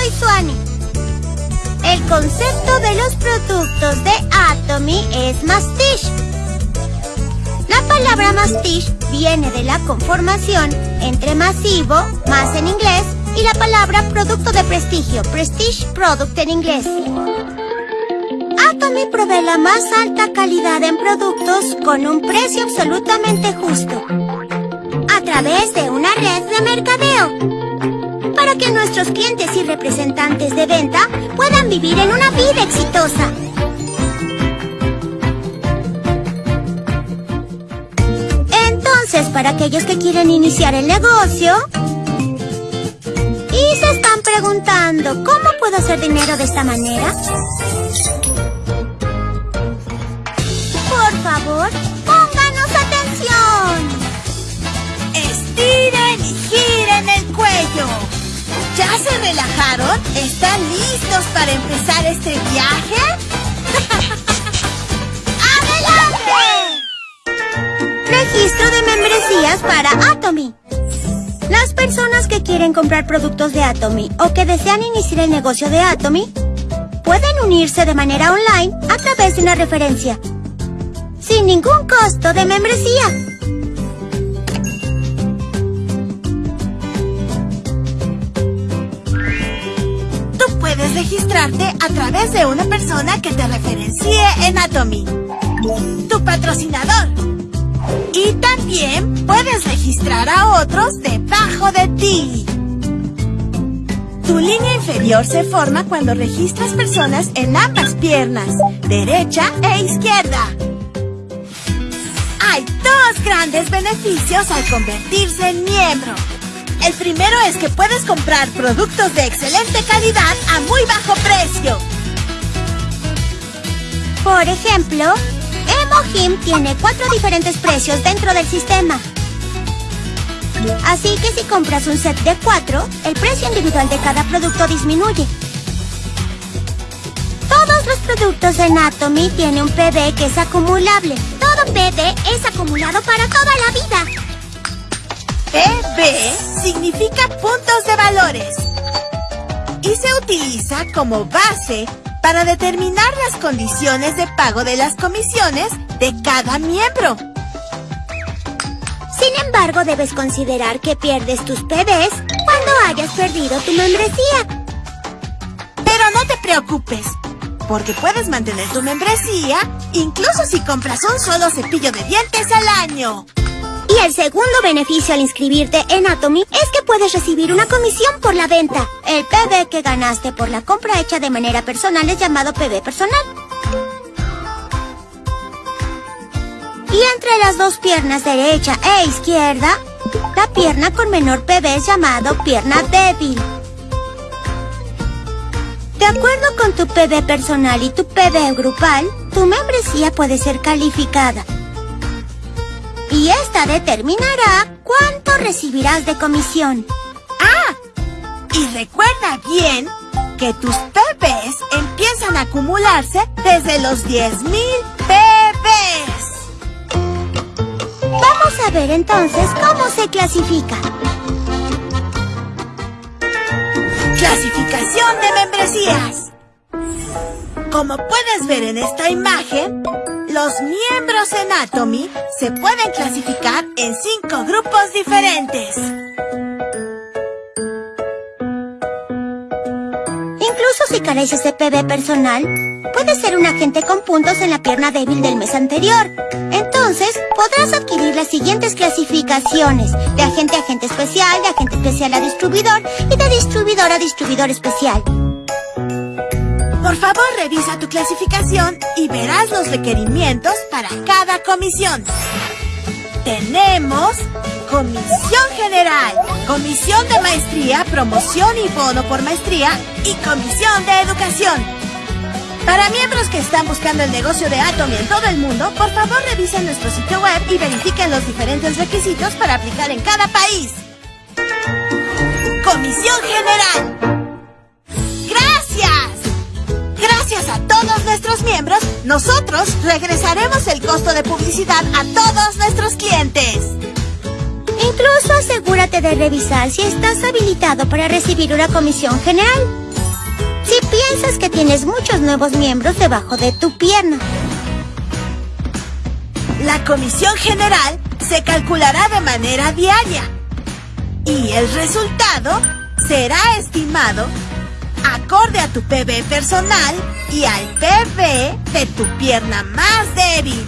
soy Suani. El concepto de los productos de Atomy es mastish. La palabra mastish viene de la conformación entre masivo, más en inglés, y la palabra producto de prestigio, prestige product en inglés. Atomy provee la más alta calidad en productos con un precio absolutamente justo a través de una red de mercadeo para que nuestros clientes y representantes de venta puedan vivir en una vida exitosa. Entonces, para aquellos que quieren iniciar el negocio y se están preguntando, ¿cómo puedo hacer dinero de esta manera? Por favor, pónganos atención. Estiren y giren el cuello. ¿Ya se relajaron? ¿Están listos para empezar este viaje? ¡Adelante! Registro de membresías para Atomy. Las personas que quieren comprar productos de Atomy o que desean iniciar el negocio de Atomy pueden unirse de manera online a través de una referencia sin ningún costo de membresía. A través de una persona que te referencie en Atomy. Tu patrocinador. Y también puedes registrar a otros debajo de ti. Tu línea inferior se forma cuando registras personas en ambas piernas, derecha e izquierda. Hay dos grandes beneficios al convertirse en miembro. El primero es que puedes comprar productos de excelente calidad a muy bajo precio. Por ejemplo, Emohim tiene cuatro diferentes precios dentro del sistema. Así que si compras un set de cuatro, el precio individual de cada producto disminuye. Todos los productos en Atomy tienen un PB que es acumulable. Todo PB es acumulado para toda la vida. PB significa puntos de valores y se utiliza como base para determinar las condiciones de pago de las comisiones de cada miembro. Sin embargo, debes considerar que pierdes tus PBs cuando hayas perdido tu membresía. Pero no te preocupes, porque puedes mantener tu membresía incluso si compras un solo cepillo de dientes al año. Y el segundo beneficio al inscribirte en Atomy es que puedes recibir una comisión por la venta. El PB que ganaste por la compra hecha de manera personal es llamado PB personal. Y entre las dos piernas derecha e izquierda, la pierna con menor PB es llamado pierna débil. De acuerdo con tu PB personal y tu PB grupal, tu membresía puede ser calificada. Y esta determinará cuánto recibirás de comisión. ¡Ah! Y recuerda bien que tus PBs empiezan a acumularse desde los 10.000 PBs. Vamos a ver entonces cómo se clasifica. Clasificación de membresías. Como puedes ver en esta imagen, los miembros en Atomy se pueden clasificar en cinco grupos diferentes. Incluso si careces de PB personal, puedes ser un agente con puntos en la pierna débil del mes anterior. Entonces, podrás adquirir las siguientes clasificaciones. De agente a agente especial, de agente especial a distribuidor y de distribuidor a distribuidor especial. Por favor, revisa tu clasificación y verás los requerimientos para cada comisión. Tenemos Comisión General, Comisión de Maestría, Promoción y Bono por Maestría y Comisión de Educación. Para miembros que están buscando el negocio de Atomy en todo el mundo, por favor revisen nuestro sitio web y verifiquen los diferentes requisitos para aplicar en cada país. Comisión General. Nosotros regresaremos el costo de publicidad a todos nuestros clientes. Incluso asegúrate de revisar si estás habilitado para recibir una comisión general. si piensas que tienes muchos nuevos miembros debajo de tu pierna. La comisión general se calculará de manera diaria y el resultado será estimado acorde a tu PB personal y al PB de tu pierna más débil.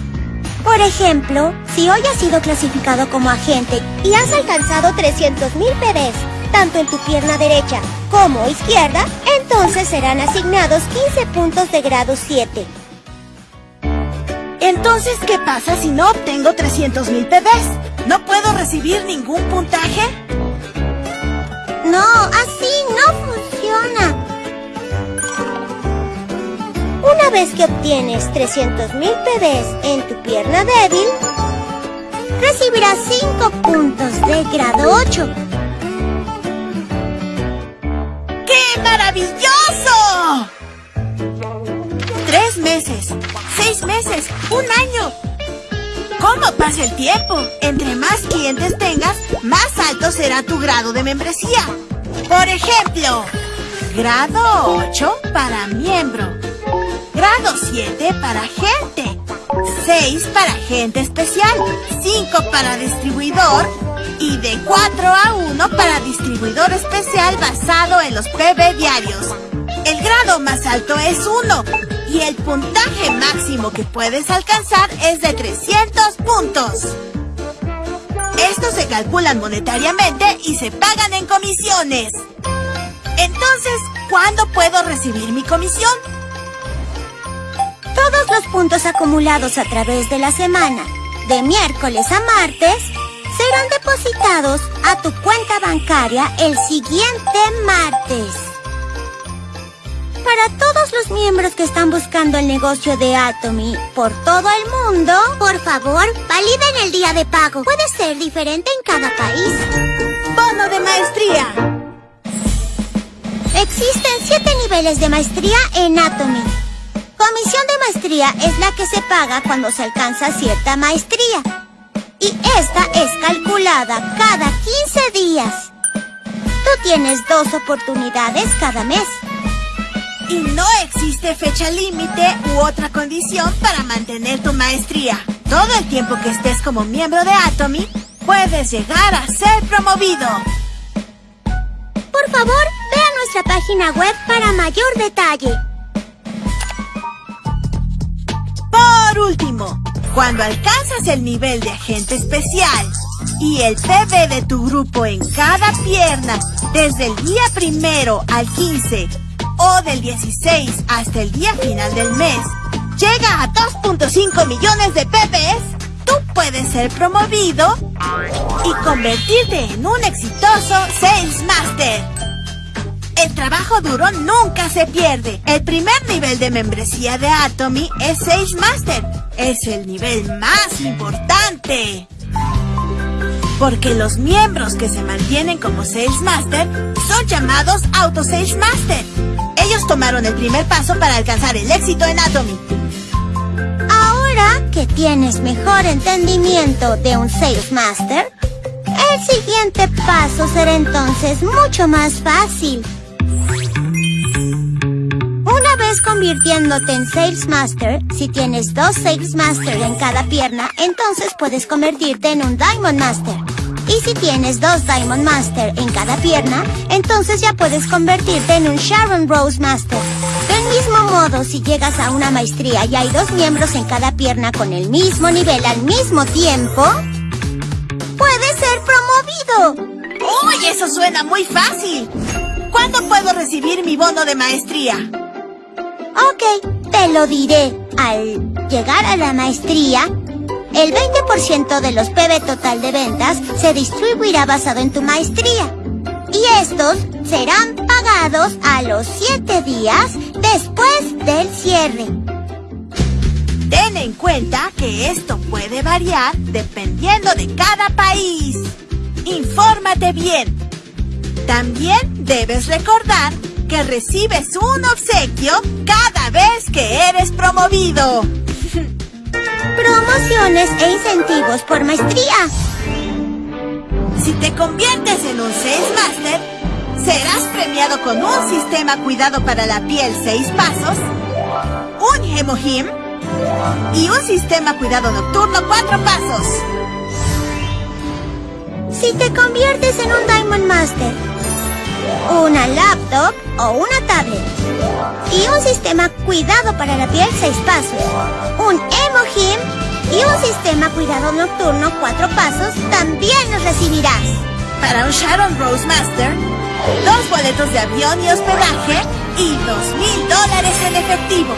Por ejemplo, si hoy has sido clasificado como agente y has alcanzado 300.000 PBs, tanto en tu pierna derecha como izquierda, entonces serán asignados 15 puntos de grado 7. Entonces, ¿qué pasa si no obtengo 300.000 PBs? ¿No puedo recibir ningún puntaje? No, así no funciona. Una vez que obtienes 300.000 PBs en tu pierna débil, recibirás 5 puntos de grado 8. ¡Qué maravilloso! Tres meses, seis meses, un año. ¿Cómo pasa el tiempo? Entre más clientes tengas, más alto será tu grado de membresía. Por ejemplo, grado 8 para miembro, grado 7 para gente, 6 para gente especial, 5 para distribuidor y de 4 a 1 para distribuidor especial basado en los PB diarios. El grado más alto es 1 y el puntaje máximo que puedes alcanzar es de 300 puntos. Estos se calculan monetariamente y se pagan en comisiones. Entonces, ¿cuándo puedo recibir mi comisión? Los puntos acumulados a través de la semana, de miércoles a martes, serán depositados a tu cuenta bancaria el siguiente martes. Para todos los miembros que están buscando el negocio de Atomy por todo el mundo, por favor, validen el día de pago. Puede ser diferente en cada país. Bono de maestría. Existen siete niveles de maestría en Atomy. Comisión de maestría es la que se paga cuando se alcanza cierta maestría. Y esta es calculada cada 15 días. Tú tienes dos oportunidades cada mes. Y no existe fecha límite u otra condición para mantener tu maestría. Todo el tiempo que estés como miembro de Atomy, puedes llegar a ser promovido. Por favor, ve a nuestra página web para mayor detalle. Por último, cuando alcanzas el nivel de agente especial y el PB de tu grupo en cada pierna desde el día primero al 15 o del 16 hasta el día final del mes llega a 2.5 millones de PBs, tú puedes ser promovido y convertirte en un exitoso Sales Master. El trabajo duro nunca se pierde. El primer nivel de membresía de Atomy es Sales Master. Es el nivel más importante. Porque los miembros que se mantienen como Sales Master son llamados Auto Sales Master. Ellos tomaron el primer paso para alcanzar el éxito en Atomy. Ahora que tienes mejor entendimiento de un Sales Master, el siguiente paso será entonces mucho más fácil. Convirtiéndote en Sales Master, si tienes dos Sales Master en cada pierna, entonces puedes convertirte en un Diamond Master. Y si tienes dos Diamond Master en cada pierna, entonces ya puedes convertirte en un Sharon Rose Master. Del mismo modo, si llegas a una maestría y hay dos miembros en cada pierna con el mismo nivel al mismo tiempo, puedes ser promovido. ¡Uy, eso suena muy fácil! ¿Cuándo puedo recibir mi bono de maestría? Te lo diré. Al llegar a la maestría, el 20% de los PB total de ventas se distribuirá basado en tu maestría. Y estos serán pagados a los 7 días después del cierre. Ten en cuenta que esto puede variar dependiendo de cada país. Infórmate bien. También debes recordar que recibes un obsequio cada vez que eres promovido. Promociones e incentivos por maestría. Si te conviertes en un Sales Master, Serás premiado con un sistema cuidado para la piel 6 pasos, un Hemohim y un sistema cuidado nocturno 4 pasos. Si te conviertes en un Diamond Master, una laptop o una tablet y un sistema cuidado para la piel 6 pasos, un Emohim y un sistema cuidado nocturno 4 pasos, también los recibirás. Para un Sharon Rose Master, dos boletos de avión y hospedaje y dos mil dólares en efectivo.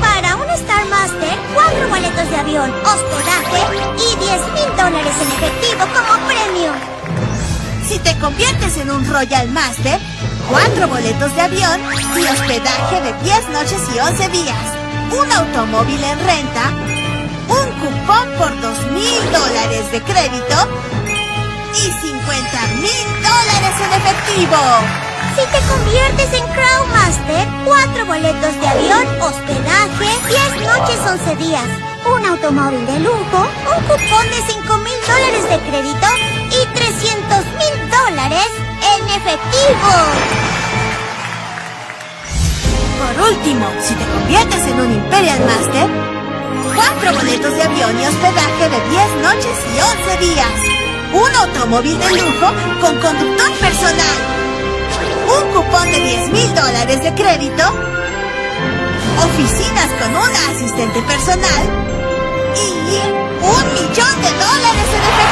Para un Star Master, cuatro boletos de avión, hospedaje y 10 mil dólares en efectivo como premio. Si te conviertes en un Royal Master, cuatro boletos de avión y hospedaje de 10 noches y 11 días, un automóvil en renta, un cupón por dos mil dólares de crédito y 50 mil dólares en efectivo. Si te conviertes en Crow Master, cuatro boletos de avión, hospedaje, 10 noches, 11 días, un automóvil de lujo, un cupón de 5 mil dólares de crédito y 300 mil dólares en efectivo. Por último, si te conviertes en un Imperial Master, cuatro boletos de avión y hospedaje de 10 noches y 11 días, un automóvil de lujo con conductor personal, un cupón de 10 mil dólares de crédito, oficinas con una asistente personal. Y un millón de dólares en efectivo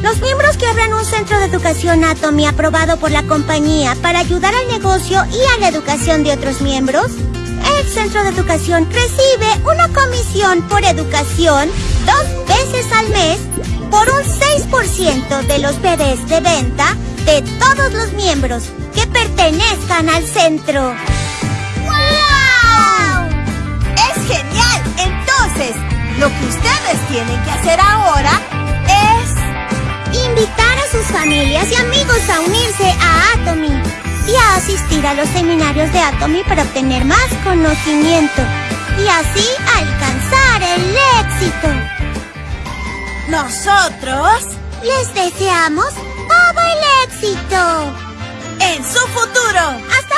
Los miembros que abran un centro de educación Atomy aprobado por la compañía para ayudar al negocio y a la educación de otros miembros, el centro de educación recibe una comisión por educación dos veces al mes por un 6% de los bebés de venta de todos los miembros que pertenezcan al centro. ¡Wow! ¡Es genial! Entonces, lo que ustedes tienen que hacer ahora es... Invitar a sus familias y amigos a unirse a Atomy y a asistir a los seminarios de Atomy para obtener más conocimiento y así alcanzar el éxito. Nosotros, Les deseamos todo el éxito. en su futuro. ¡Hasta